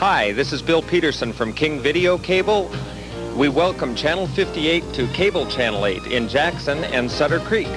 Hi, this is Bill Peterson from King Video Cable. We welcome Channel 58 to Cable Channel 8 in Jackson and Sutter Creek.